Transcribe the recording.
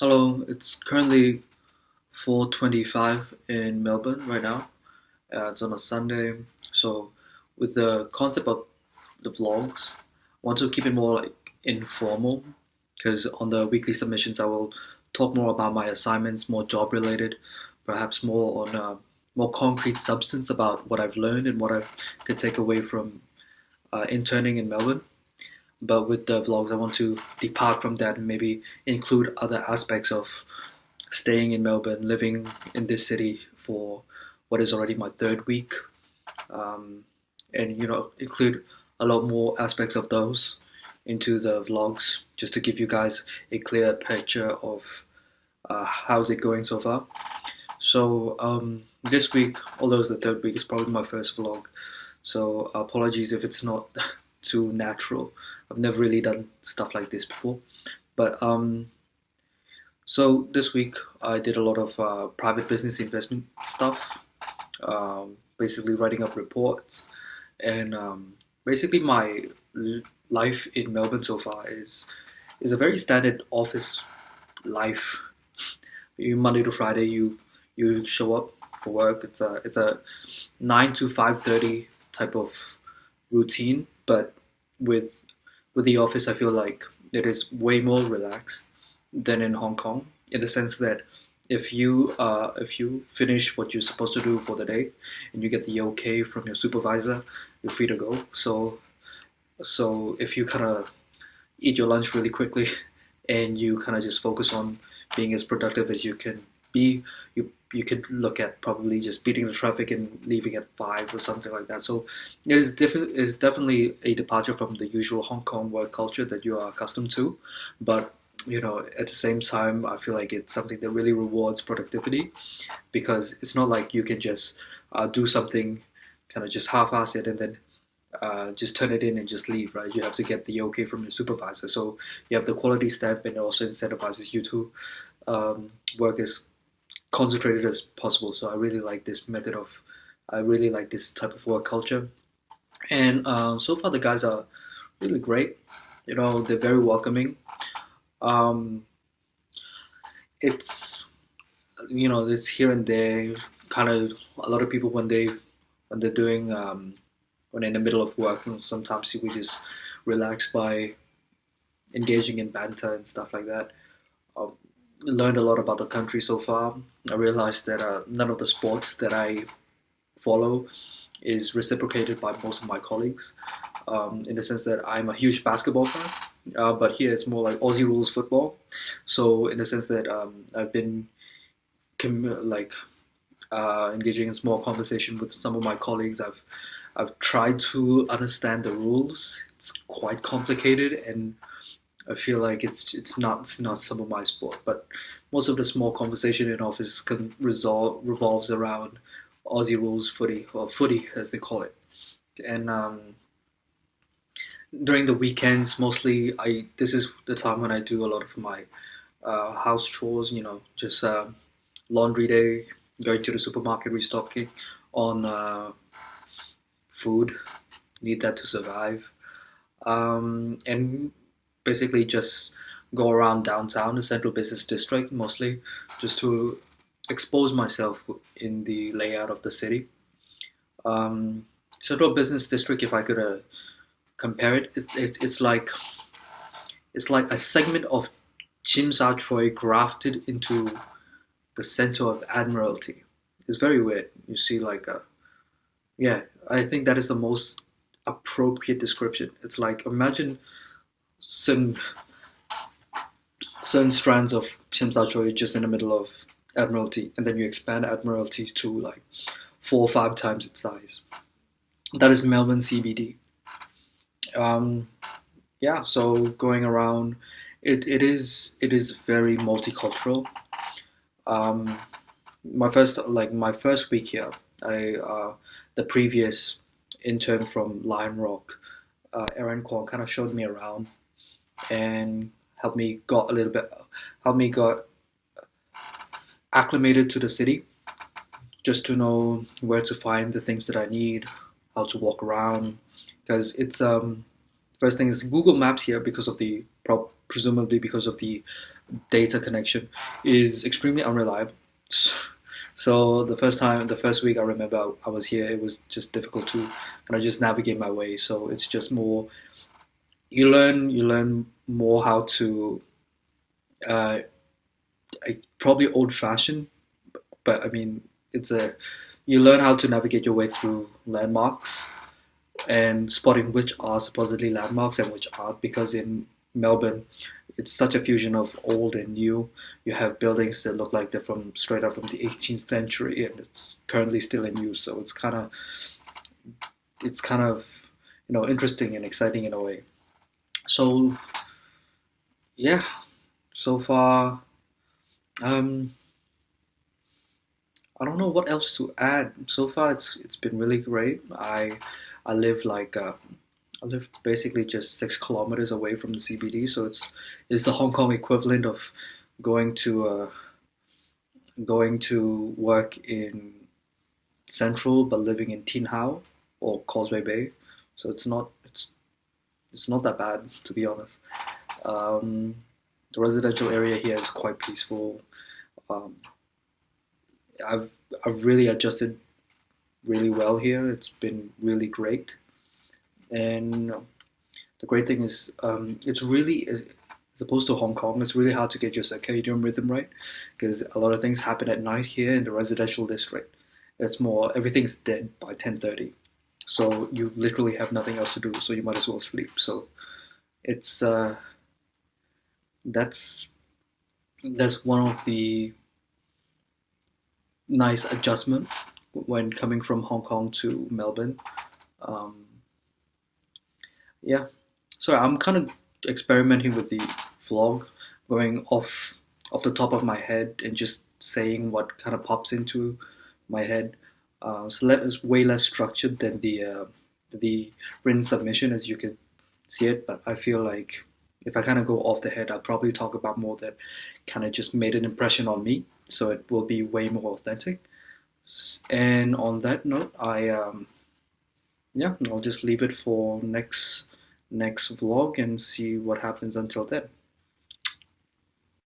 Hello, it's currently 4:25 in Melbourne right now. Uh, it's on a Sunday, so with the concept of the vlogs, I want to keep it more like informal because on the weekly submissions I will talk more about my assignments, more job related, perhaps more on uh, more concrete substance about what I've learned and what I could take away from uh, interning in Melbourne. But with the vlogs, I want to depart from that and maybe include other aspects of staying in Melbourne, living in this city for what is already my third week, um, and you know include a lot more aspects of those into the vlogs just to give you guys a clear picture of uh, how's it going so far. So um, this week, although it's the third week, it's probably my first vlog. So apologies if it's not too natural. I've never really done stuff like this before. But um, so this week I did a lot of uh, private business investment stuff, um, basically writing up reports, and um, basically my life in Melbourne so far is is a very standard office life. You Monday to Friday, you you show up for work. It's a it's a nine to five thirty type of routine, but with with the office, I feel like it is way more relaxed than in Hong Kong in the sense that if you uh, if you finish what you're supposed to do for the day and you get the okay from your supervisor, you're free to go. So so if you kind of eat your lunch really quickly and you kind of just focus on being as productive as you can be, you you could look at probably just beating the traffic and leaving at five or something like that. So it is diff- is definitely a departure from the usual Hong Kong work culture that you are accustomed to, but you know at the same time I feel like it's something that really rewards productivity because it's not like you can just uh, do something kind of just half-ass it and then uh, just turn it in and just leave, right? You have to get the okay from your supervisor. So you have the quality stamp and it also incentivizes you to um, work as concentrated as possible. So I really like this method of, I really like this type of work culture. And um, so far the guys are really great. You know, they're very welcoming. Um, it's, you know, it's here and there. Kind of a lot of people when they when they're doing um, when in the middle of work, know, sometimes we just relax by engaging in banter and stuff like that. Learned a lot about the country so far. I realized that uh, none of the sports that I follow is reciprocated by most of my colleagues. Um, in the sense that I'm a huge basketball fan, uh, but here it's more like Aussie rules football. So in the sense that um, I've been like uh, engaging in small conversation with some of my colleagues. I've I've tried to understand the rules. It's quite complicated and I feel like it's it's not it's not some of my sport, but most of the small conversation in office can resolve revolves around Aussie rules footy or footy as they call it, and um, during the weekends mostly I this is the time when I do a lot of my uh, house chores. You know, just uh, laundry day, going to the supermarket restocking on uh, food, need that to survive, um, and basically just go around downtown, the central business district mostly, just to expose myself in the layout of the city. Um, central business district, if I could uh, compare it, it, it, it's like it's like a segment of Sha Tsui grafted into the center of Admiralty. It's very weird. You see, like a yeah, I think that is the most appropriate description. It's like imagine certain certain strands of Tsim Sha Tsui just in the middle of Admiralty, and then you expand Admiralty to like four or five times its size. That is Melbourne CBD. Um, yeah, so going around, it, it is it is very multicultural. Um, my first like my first week here, I uh, the previous intern from Lime Rock, uh, Aaron Kwong, kind of showed me around and helped me got a little bit helped me got acclimated to the city just to know where to find the things that I need, how to walk around because it's um first thing is Google Maps here because of the presumably because of the data connection is extremely unreliable. So the first time, the first week I remember I was here, it was just difficult to kind of just navigate my way. So it's just more you learn you learn more how to uh, I, probably old fashioned, but I mean it's a you learn how to navigate your way through landmarks and spotting which are supposedly landmarks and which aren't because in Melbourne it's such a fusion of old and new. You have buildings that look like they're from straight out from the 18th century, and it's currently still in use. So it's kind of it's kind of you know interesting and exciting in a way. So yeah, so far, um, I don't know what else to add. So far, it's it's been really great. I I live like uh, I live basically just six kilometers away from the CBD, so it's it's the Hong Kong equivalent of going to uh, going to work in Central but living in Tin Hau or Causeway Bay. So it's not it's it's not that bad to be honest. Um, the residential area here is quite peaceful. Um, I've I've really adjusted really well here. It's been really great and the great thing is um, it's really as opposed to Hong Kong, it's really hard to get your circadian rhythm right because a lot of things happen at night here in the residential district. It's more everything's dead by 10:30, so you literally have nothing else to do, so you might as well sleep. So it's uh, that's that's one of the nice adjustment when coming from Hong Kong to Melbourne. Um, yeah, so I'm kind of experimenting with the vlog, going off off the top of my head and just saying what kind of pops into my head. Uh, that is way less structured than the uh, the written submission, as you can see it. But I feel like if I kind of go off the head, I'll probably talk about more that kind of just made an impression on me. So it will be way more authentic. And on that note, I um, yeah, I'll just leave it for next next vlog and see what happens until then.